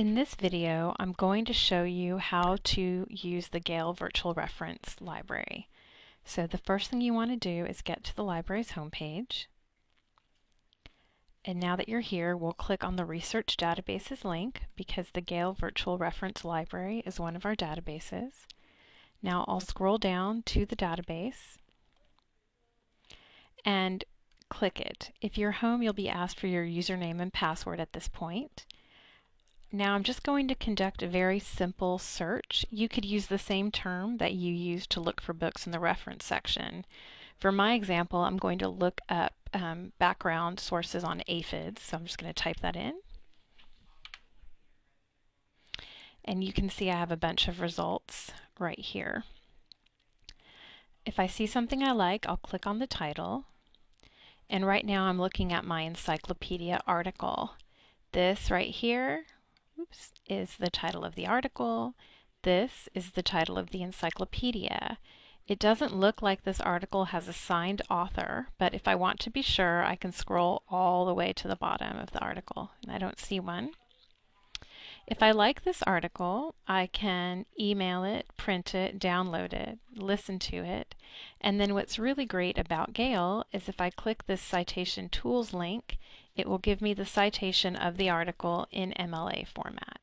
In this video, I'm going to show you how to use the Gale Virtual Reference Library. So the first thing you want to do is get to the library's homepage. And now that you're here, we'll click on the Research Databases link because the Gale Virtual Reference Library is one of our databases. Now I'll scroll down to the database and click it. If you're home, you'll be asked for your username and password at this point. Now I'm just going to conduct a very simple search. You could use the same term that you use to look for books in the reference section. For my example, I'm going to look up um, background sources on aphids, so I'm just going to type that in. And you can see I have a bunch of results right here. If I see something I like, I'll click on the title. And right now I'm looking at my encyclopedia article. This right here is the title of the article. This is the title of the encyclopedia. It doesn't look like this article has a signed author, but if I want to be sure, I can scroll all the way to the bottom of the article, and I don't see one. If I like this article, I can email it, print it, download it, listen to it, and then what's really great about Gale is if I click this citation tools link, it will give me the citation of the article in MLA format.